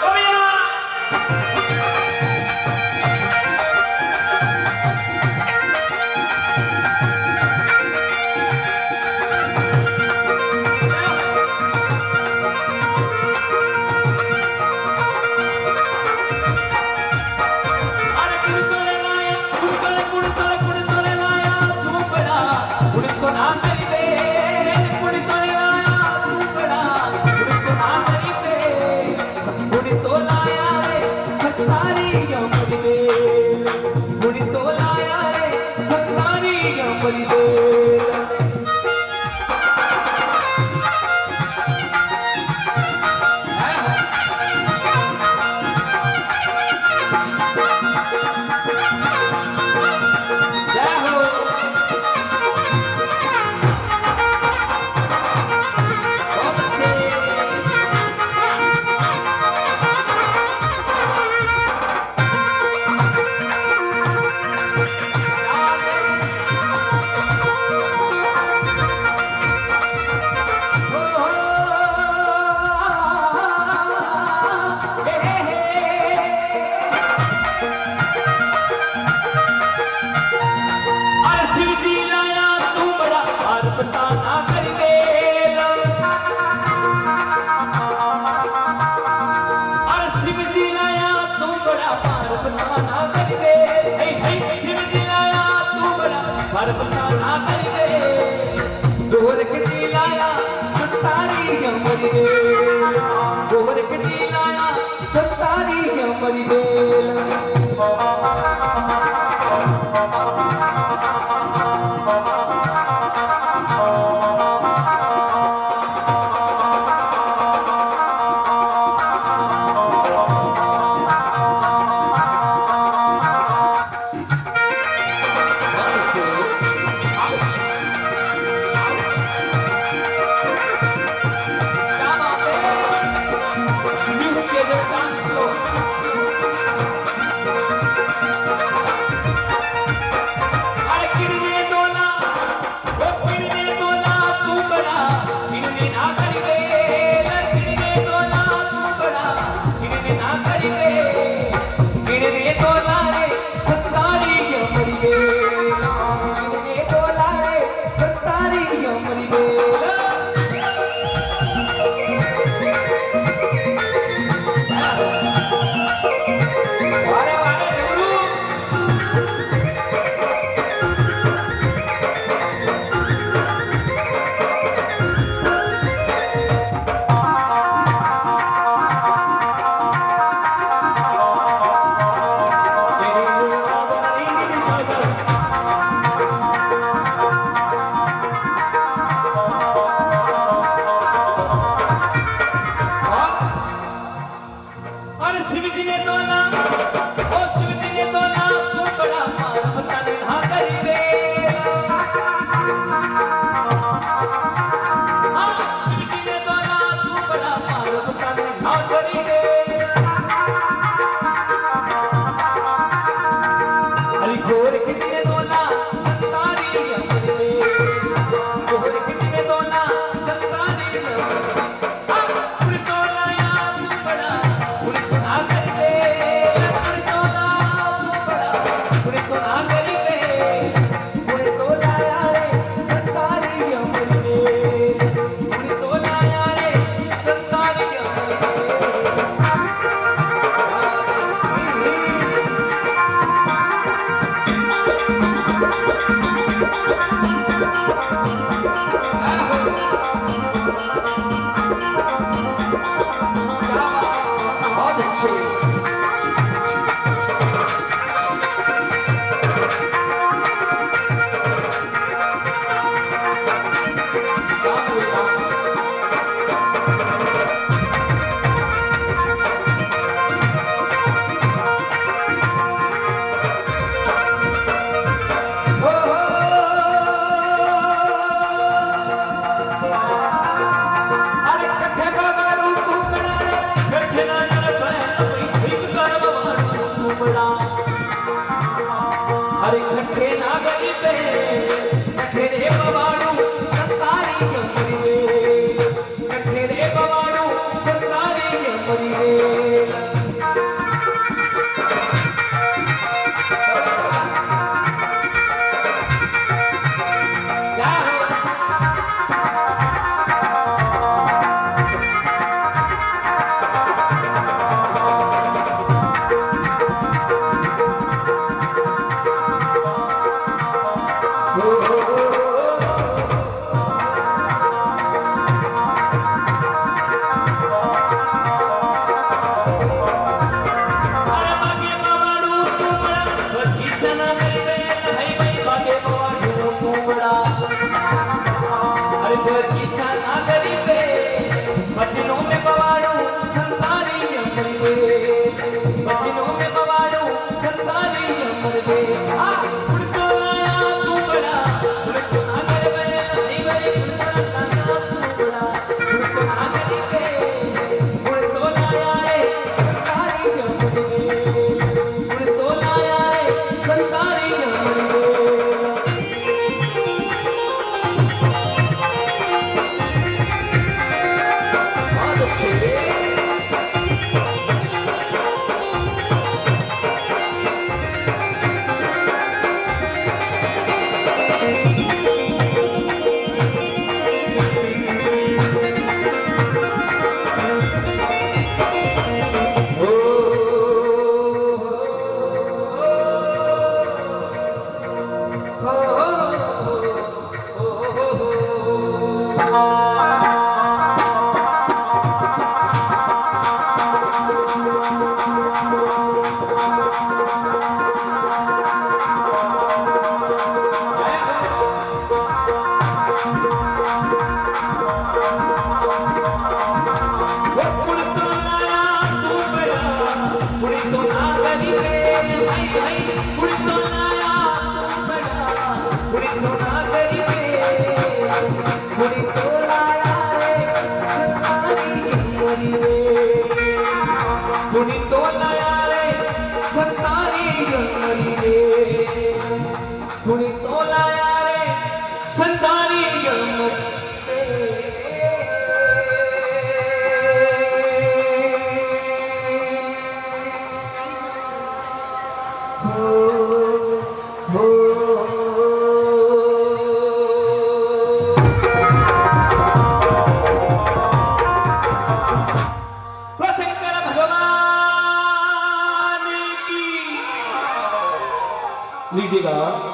Come here! Go with it, Africans. लीजिएगा।